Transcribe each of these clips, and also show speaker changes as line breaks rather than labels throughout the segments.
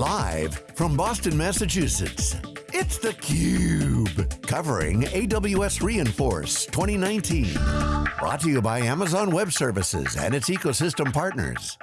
Live from Boston, Massachusetts, it's theCUBE. Covering AWS re:Inforce 2019. Brought to you by Amazon Web Services and its ecosystem partners.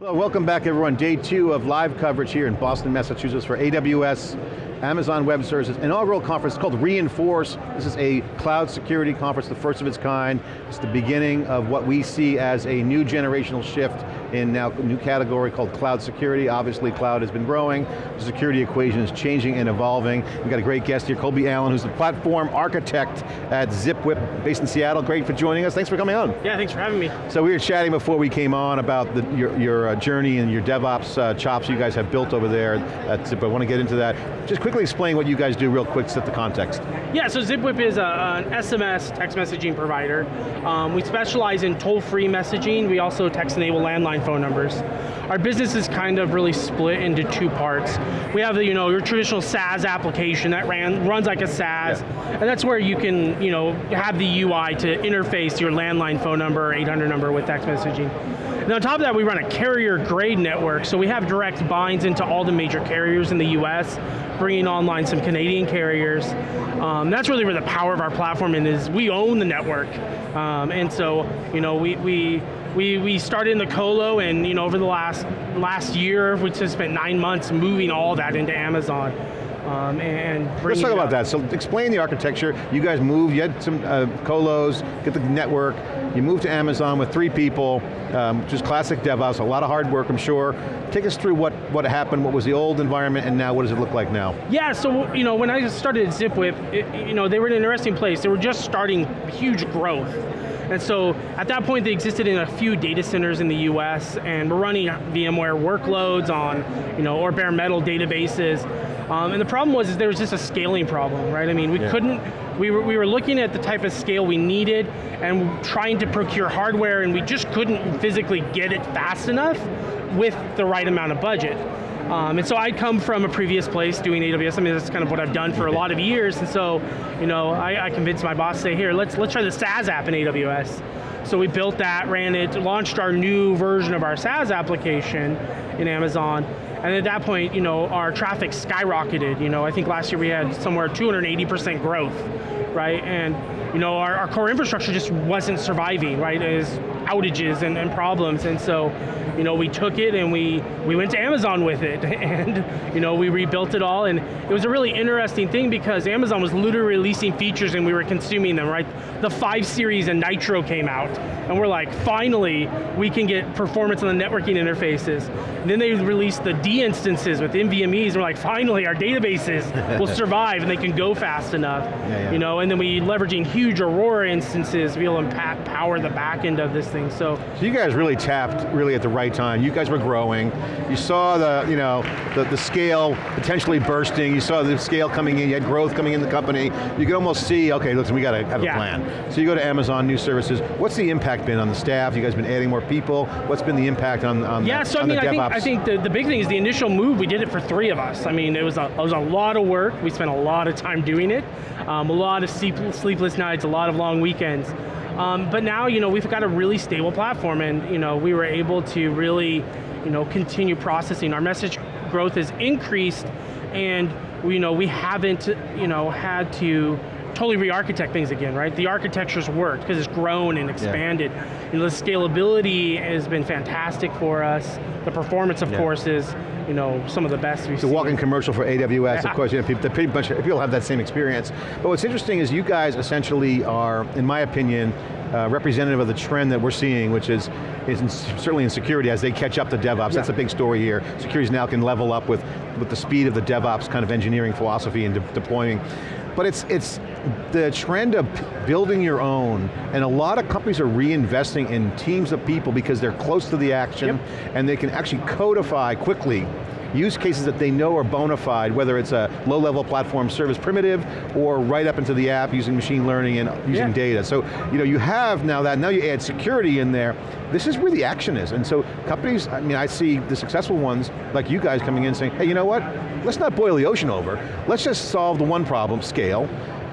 Well, welcome back everyone. Day two of live coverage here in Boston, Massachusetts for AWS Amazon Web Services inaugural conference called re:Inforce. This is a cloud security conference, the first of its kind. It's the beginning of what we see as a new generational shift in now a new category called cloud security. Obviously cloud has been growing, the security equation is changing and evolving. We've got a great guest here, Colby Allen, who's the platform architect at ZipWhip, based in Seattle. Great for joining us, thanks for coming on.
Yeah, thanks for having me.
So we were chatting before we came on about the, your, your uh, journey and your DevOps uh, chops you guys have built over there at ZipWhip. I want to get into that. Just quickly explain what you guys do real quick, set the context.
Yeah, so ZipWhip is a, an SMS text messaging provider. Um, we specialize in toll-free messaging. We also text-enable landline phone numbers. Our business is kind of really split into two parts. We have the, you know, your traditional SaaS application that ran, runs like a SaaS, yeah. and that's where you can you know, have the UI to interface your landline phone number or 800 number with text messaging. And on top of that, we run a carrier grade network, so we have direct binds into all the major carriers in the US, bringing online some Canadian carriers. Um, that's really where the power of our platform is, we own the network. Um, and so, you know, we, we, we, we started in the colo and you know, over the last, last year, we just spent nine months moving all that into Amazon. Um, and
Let's talk about that. So explain the architecture. You guys moved, you had some uh, colos, get the network, you moved to Amazon with three people, um, just classic DevOps, a lot of hard work, I'm sure. Take us through what, what happened, what was the old environment, and now what does it look like now?
Yeah, so you know, when I started at ZipWhip, it, you know, they were in an interesting place. They were just starting huge growth. And so at that point they existed in a few data centers in the US and we're running VMware workloads on, you know, or bare metal databases. Um, and the problem was is there was just a scaling problem, right? I mean, we yeah. couldn't, we were, we were looking at the type of scale we needed and trying to procure hardware and we just couldn't physically get it fast enough with the right amount of budget. Um, and so I come from a previous place doing AWS. I mean, that's kind of what I've done for a lot of years. And so, you know, I, I convinced my boss, say, here, let's let's try the SaaS app in AWS. So we built that, ran it, launched our new version of our SaaS application in Amazon. And at that point, you know, our traffic skyrocketed. You know, I think last year we had somewhere 280% growth, right? And you know, our, our core infrastructure just wasn't surviving, right? As outages and, and problems. And so, you know, we took it and we, we went to Amazon with it and, you know, we rebuilt it all and it was a really interesting thing because Amazon was literally releasing features and we were consuming them, right? The 5 series and Nitro came out and we're like, finally, we can get performance on the networking interfaces. And then they released the D instances with NVMEs and we're like, finally, our databases will survive and they can go fast enough. Yeah, yeah. You know, and then we leveraging huge Aurora instances to be able to power the back end of this thing, so.
So you guys really tapped really at the right time. You guys were growing. You saw the, you know, the, the scale potentially bursting. You saw the scale coming in, you had growth coming in the company. You could almost see, okay, listen, we got to have yeah. a plan. So you go to Amazon, new services. What's the impact been on the staff? You guys been adding more people? What's been the impact on, on
Yeah,
the,
so I mean, I think, I think the, the big thing is the initial move, we did it for three of us. I mean, it was a, it was a lot of work. We spent a lot of time doing it. Um, a lot of sleepless nights, a lot of long weekends. Um, but now, you know, we've got a really stable platform and, you know, we were able to really, you know, continue processing. Our message growth has increased and, you know, we haven't, you know, had to totally re-architect things again, right? The architecture's worked because it's grown and expanded. Yeah. You know, the scalability has been fantastic for us. The performance, of yeah. course, is you know, some of the best we've
a walking commercial for AWS, of course, you know, people, pretty much, people have that same experience. But what's interesting is you guys essentially are, in my opinion, uh, representative of the trend that we're seeing, which is, is in, certainly in security as they catch up to DevOps. Yeah. That's a big story here. Securities now can level up with, with the speed of the DevOps kind of engineering philosophy and de deploying. But it's, it's the trend of building your own, and a lot of companies are reinvesting in teams of people because they're close to the action, yep. and they can actually codify quickly use cases that they know are bona fide, whether it's a low-level platform service primitive, or right up into the app using machine learning and using yeah. data. So, you know, you have now that, now you add security in there, this is where the action is. And so companies, I mean, I see the successful ones, like you guys coming in saying, hey, you know what? Let's not boil the ocean over. Let's just solve the one problem, scale,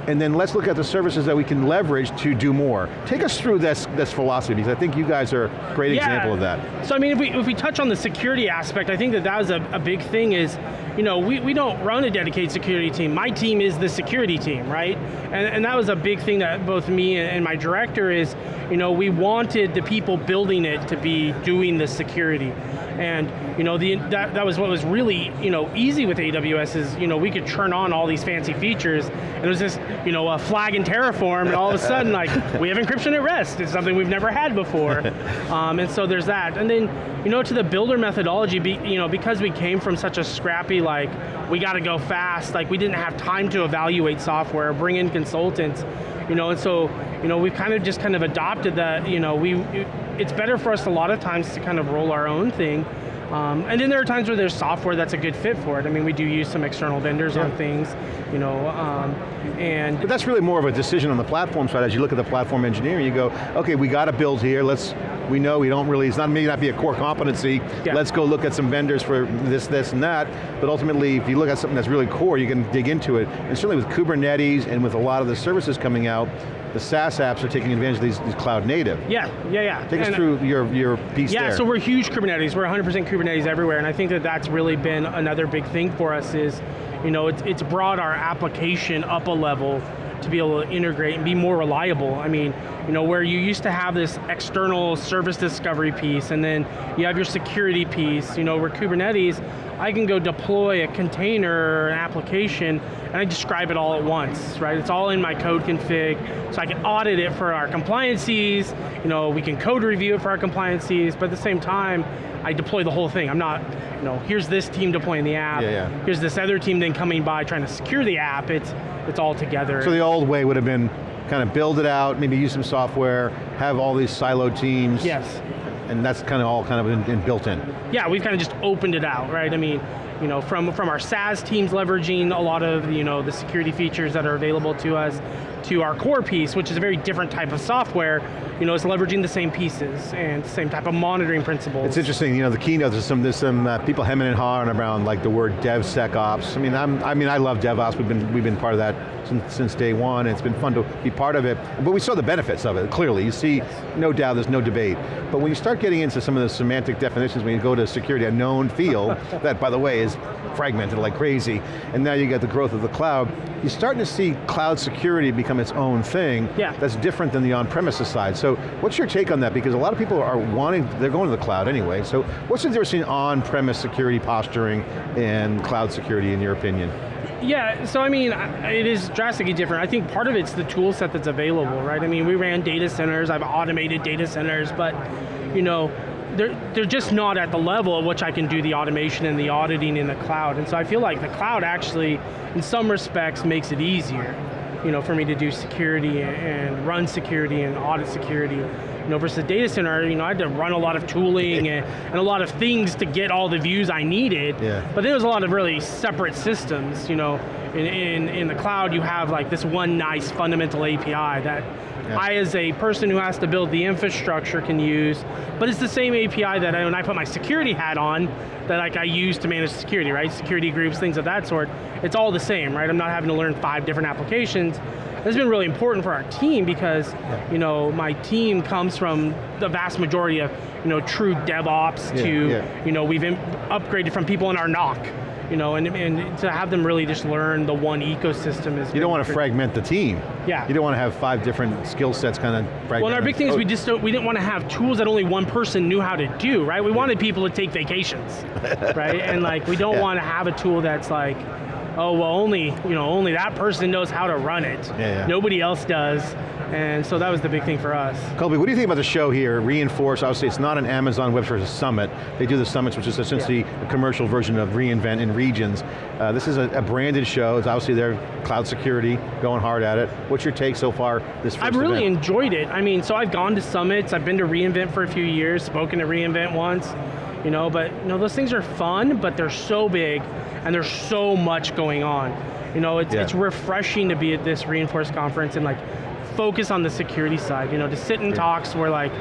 and then let's look at the services that we can leverage to do more. Take us through this, this philosophy, because I think you guys are a great
Yeah.
example of that.
So I mean, if we, if we touch on the security aspect, I think that that was a, a big thing is, you know, we, we don't run a dedicated security team. My team is the security team, right? And, and that was a big thing that both me and, my director is, you know, we wanted the people building it to be doing the security. And you know, the, that, that was what was really you know easy with AWS is you know we could turn on all these fancy features and it was just you know a flag in Terraform and all of a sudden like we have encryption at rest. It's something we've never had before, um, and so there's that. And then you know to the builder methodology, be, you know because we came from such a scrappy like we got to go fast, like we didn't have time to evaluate software, bring in consultants, you know, and so you know we've kind of just kind of adopted that. You know, we it's better for us a lot of times to kind of roll our own thing. Um, and then there are times where there's software that's a good fit for it. I mean, we do use some external vendors on things, you know, um, and
But that's really more of a decision on the platform side. As you look at the platform engineering, you go, okay, we got to build here. Let's, we know we don't really, it's not maybe not be a core competency.
Yeah.
Let's go look at some vendors for this, this, and that. But ultimately, if you look at something that's really core, you can dig into it. And certainly with Kubernetes and with a lot of the services coming out, the SaaS apps are taking advantage of these, these cloud native.
yeah, yeah, yeah.
Take us through your, your piece
Yeah,
there.
Yeah, so we're huge Kubernetes. We're 100% Kubernetes everywhere, and I think that that's really been another big thing for us is, you know, it's, it's brought our application up a level to be able to integrate and be more reliable. I mean, you know, where you used to have this external service discovery piece, and then you have your security piece, you know, where Kubernetes, I can go deploy a container or an application, and I describe it all at once, right? It's all in my code config, so I can audit it for our compliances, you know, we can code review it for our compliances, but at the same time, I deploy the whole thing. I'm not, you know, here's this team deploying the app,
Yeah, yeah.
here's this other team then coming by trying to secure the app, it's, it's all together.
So the old way would have been kind of build it out, maybe use some software, have all these siloed teams.
yes.
And that's kind of all kind of in, in built in.
yeah, we've kind of just opened it out, right? I mean, you know, from, from our SaaS teams leveraging a lot of, you know, the security features that are available to us, to our core piece, which is a very different type of software, you know, it's leveraging the same pieces and same type of monitoring principles.
It's interesting, you know, the keynote, there's some, there's some uh, people hemming and hawing around like the word DevSecOps. I mean, I'm, I mean, I love DevOps, we've been, we've been part of that since, since day one, and it's been fun to be part of it, but we saw the benefits of it, clearly. You see, no doubt, there's no debate. But when you start getting into some of the semantic definitions, when you go to security, a known field, that by the way is fragmented like crazy, and now you get the growth of the cloud, you're starting to see cloud security become its own thing
Yeah.
that's different than the on-premises side. So what's your take on that? Because a lot of people are wanting, they're going to the cloud anyway, so what's the difference between on-premise security posturing and cloud security in your opinion?
Yeah, so I mean, it is drastically different. I think part of it's the tool set that's available, right? I mean, we ran data centers, I've automated data centers, but you know, they're, they're just not at the level at which I can do the automation and the auditing in the cloud. And so I feel like the cloud actually, in some respects, makes it easier, you know, for me to do security and run security and audit security. You know, versus the data center, you know, I had to run a lot of tooling and, and a lot of things to get all the views I needed.
Yeah.
But there was a lot of really separate systems, you know. In, in, in the cloud, you have like this one nice fundamental API that
Yeah.
I, as a person who has to build the infrastructure, can use. But it's the same API that I, when I put my security hat on, that like I use to manage security, right? Security groups, things of that sort. It's all the same, right? I'm not having to learn five different applications. This has been really important for our team because, you know, my team comes from the vast majority of, you know, true DevOps
Yeah,
to,
yeah.
you know, we've upgraded from people in our NOC, you know, and, and to have them really just learn the one ecosystem is
You don't want to fragment the team.
Yeah.
You don't want to have five different skill sets kind of fragmented.
Well, and our big thing is
Oh,
we just don't, we didn't want to have tools that only one person knew how to do, right? We wanted people to take vacations, right? And like, we don't
Yeah.
want to have a tool that's like, oh, well, only, you know, only that person knows how to run it.
Yeah, yeah.
Nobody else does. And so that was the big thing for us.
Colby, what do you think about the show here? re:Inforce, obviously it's not an Amazon Web Services Summit. They do the summits, which is essentially a commercial version of reInvent in regions. Uh, this is a, a branded show. It's obviously their cloud security, going hard at it. What's your take so far this 1st
I've really
event?
enjoyed it. I mean, so I've gone to summits, I've been to reInvent for a few years, spoken to reInvent once, you know, but you know, those things are fun, but they're so big and there's so much going on. You know, it's,
Yeah.
it's refreshing to be at this re:Inforce conference and like focus on the security side, you know, to sit in talks where like,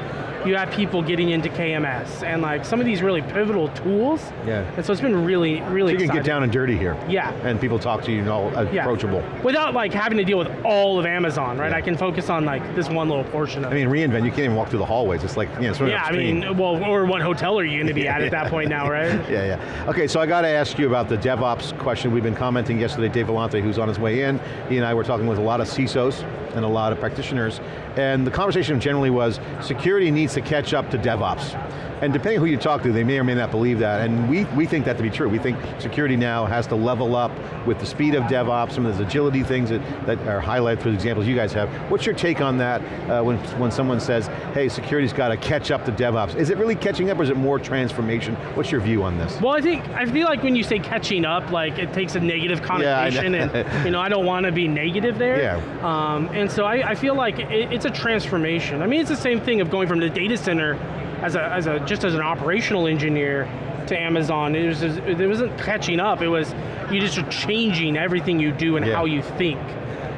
you have people getting into KMS and like some of these really pivotal tools.
Yeah.
And so it's been really, really
So you can
exciting.
get down and dirty here.
Yeah.
And people talk to you and all uh,
Yeah.
approachable.
Without like having to deal with all of Amazon, right?
Yeah.
I can focus on like this one little portion of
I mean, reInvent, you can't even walk through the hallways. It's like, you know, sort of
Yeah, I mean, well, or what hotel are you going to be at at that point now, right?
Yeah, yeah. Okay, so I got to ask you about the DevOps question. We've been commenting yesterday, Dave Vellante, who's on his way in, he and I were talking with a lot of CISOs and a lot of practitioners, and the conversation generally was, security needs to catch up to DevOps. And depending who you talk to, they may or may not believe that, and we, we think that to be true. We think security now has to level up with the speed of DevOps, some of those agility things that, that are highlighted through the examples you guys have. What's your take on that uh, when, when someone says, hey, security's got to catch up to DevOps? Is it really catching up or is it more transformation? What's your view on this?
Well, I think I feel like when you say catching up, like it takes a negative
Yeah,
connotation,
know.
and you know I don't want to be negative there.
Yeah.
Um, and so I, I feel like it, it's a transformation. I mean, it's the same thing of going from the data center as a, as a just as an operational engineer to Amazon. It was it wasn't catching up. It was you just are changing everything you do and
Yeah.
how you think.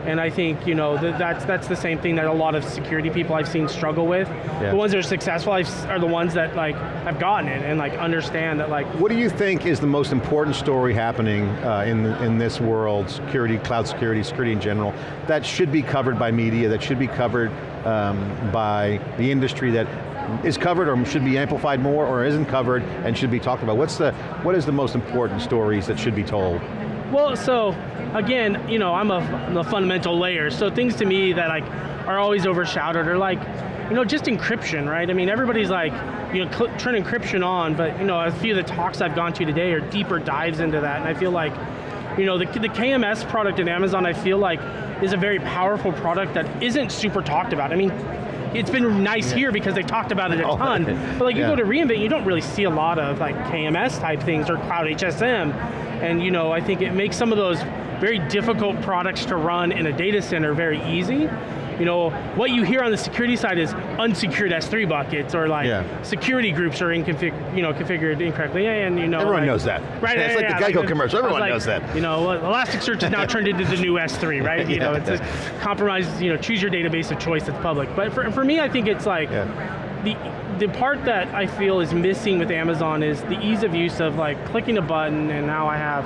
And I think you know that that's that's the same thing that a lot of security people I've seen struggle with.
Yeah.
The ones that are successful I've, are the ones that like have gotten it and like understand that like
What do you think is the most important story happening uh, in, in this world, security, cloud security, security in general, that should be covered by media, that should be covered um, by the industry that is covered or should be amplified more or isn't covered and should be talked about? What's the, what is the most important stories that should be told?
Well, so again, you know, I'm a, I'm a fundamental layer. So things to me that like are always overshadowed are like, you know, just encryption, right? I mean, everybody's like, you know, turn encryption on, but you know, a few of the talks I've gone to today are deeper dives into that, and I feel like, you know, the, the KMS product in Amazon, I feel like, is a very powerful product that isn't super talked about. I mean. It's been nice here because they talked about it a
Oh,
ton, but like you
yeah.
go to reInvent, you don't really see a lot of like KMS type things or CloudHSM. And you know, I think it makes some of those very difficult products to run in a data center very easy. You know, what you hear on the security side is unsecured S3 buckets or like
Yeah.
security groups are inconfig, you know, configured incorrectly, and you know,
Everyone
like-
knows that.
Right?
It's
yeah,
like the
yeah,
Geico commercial, everyone
like,
knows that.
You know, Elasticsearch is now turned into the new S3, right? You know, it's a compromise. You know, choose your database of choice that's public. But for, for me, I think it's like
Yeah.
the the part that I feel is missing with Amazon is the ease of use of like clicking a button and now I have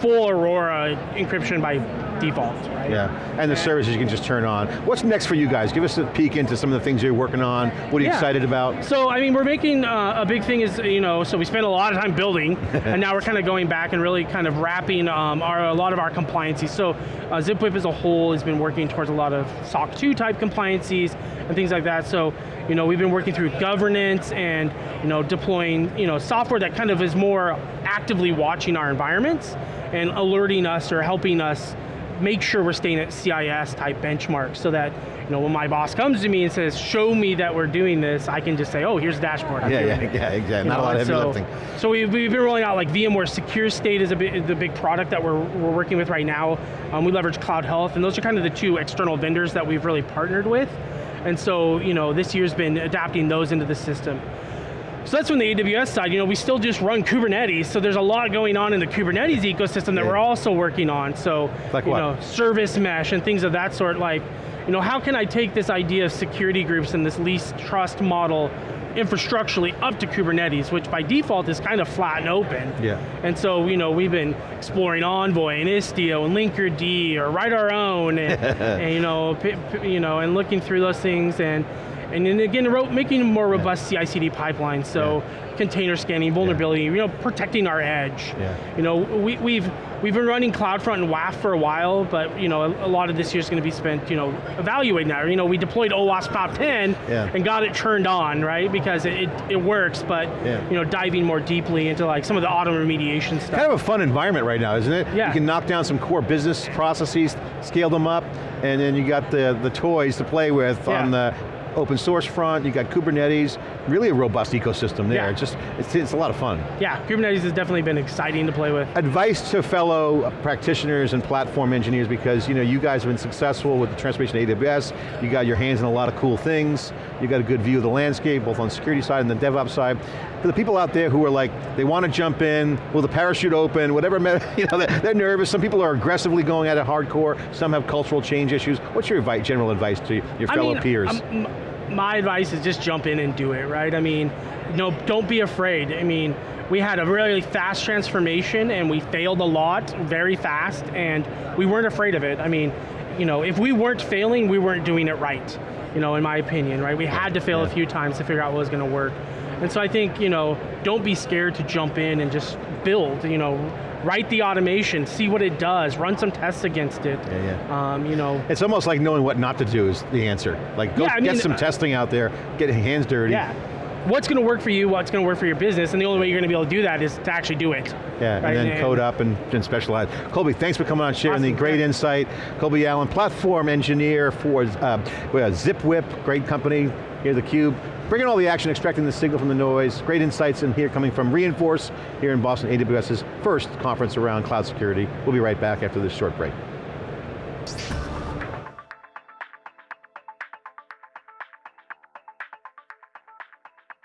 full Aurora encryption by default, right?
Yeah, and the services you can just turn on. What's next for you guys? Give us a peek into some of the things you're working on. What are you
Yeah.
excited about?
So I mean, we're making uh, a big thing is you know, so we spent a lot of time building, and now we're kind of going back and really kind of wrapping um, our a lot of our compliances. So uh, ZipWhip as a whole has been working towards a lot of SOC 2 type compliances and things like that. So you know, we've been working through governance and you know, deploying you know software that kind of is more actively watching our environments and alerting us or helping us make sure we're staying at CIS type benchmarks so that you know when my boss comes to me and says, show me that we're doing this, I can just say, oh, here's the dashboard. I'm
Yeah, yeah,
it."
yeah, exactly.
You
Not a lot of heavy
so,
lifting.
So we've, we've been rolling out like VMware Secure State is a big, the big product that we're, we're working with right now. Um, we leverage CloudHealth, and those are kind of the two external vendors that we've really partnered with. And so, you know, this year's been adapting those into the system. So that's from the AWS side. You know, we still just run Kubernetes, so there's a lot going on in the Kubernetes ecosystem that
Yeah.
we're also working on. So,
Like
you
what?
know, service mesh and things of that sort. Like, you know, how can I take this idea of security groups and this least trust model infrastructurally up to Kubernetes, which by default is kind of flat and open.
Yeah.
And so, you know, we've been exploring Envoy and Istio and Linkerd or write our own, and, and you know, you know, and looking through those things and. And then again, making a more robust CI/CD pipeline, so container scanning, vulnerability, you know, protecting our edge.
Yeah.
You know, we, we've we've been running CloudFront and WAF for a while, but you know, a, a lot of this year is going to be spent, you know, evaluating that. You know, we deployed OWASP Top 10
Yeah.
and got it turned on, right? Because it, it, it works, but
Yeah.
you know, diving more deeply into like some of the auto remediation stuff.
Kind of a fun environment right now, isn't it?
Yeah.
You can knock down some core business processes, scale them up, and then you got the, the toys to play with
Yeah.
on the open source front, you got Kubernetes, really a robust ecosystem there.
Yeah.
It's just, it's, it's a lot of fun.
yeah, Kubernetes has definitely been exciting to play with.
Advice to fellow practitioners and platform engineers because you know you guys have been successful with the transformation of AWS, you got your hands in a lot of cool things, you got a good view of the landscape, both on the security side and the DevOps side. For the people out there who are like, they want to jump in, will the parachute open, whatever, you know, they're, nervous, some people are aggressively going at it hardcore, some have cultural change issues. What's your advice, general advice to your fellow
I mean,
peers?
um, my advice is just jump in and do it, right? I mean, no, don't be afraid. I mean, we had a really fast transformation and we failed a lot very fast and we weren't afraid of it. I mean, you know, if we weren't failing, we weren't doing it right, you know, in my opinion, right? We had to fail a few times to figure out what was going to work. And so I think, you know, don't be scared to jump in and just build, you know, write the automation, see what it does, run some tests against it.
Yeah,
Um, you know,
It's almost like knowing what not to do is the answer. Like go
Yeah, I
get
mean,
some
uh,
testing out there, get your hands dirty.
yeah. What's going to work for you, what's going to work for your business, and the only way you're going to be able to do that is to actually do it.
Yeah, and
right?
then code up and, and specialize. Colby, thanks for coming on, sharing the great
yeah.
insight. Colby Allen, platform engineer for uh, ZipWhip, great company, here the Cube. Bringing all the action, extracting the signal from the noise. Great insights in here coming from re:Inforce here in Boston, AWS's first conference around cloud security. We'll be right back after this short break.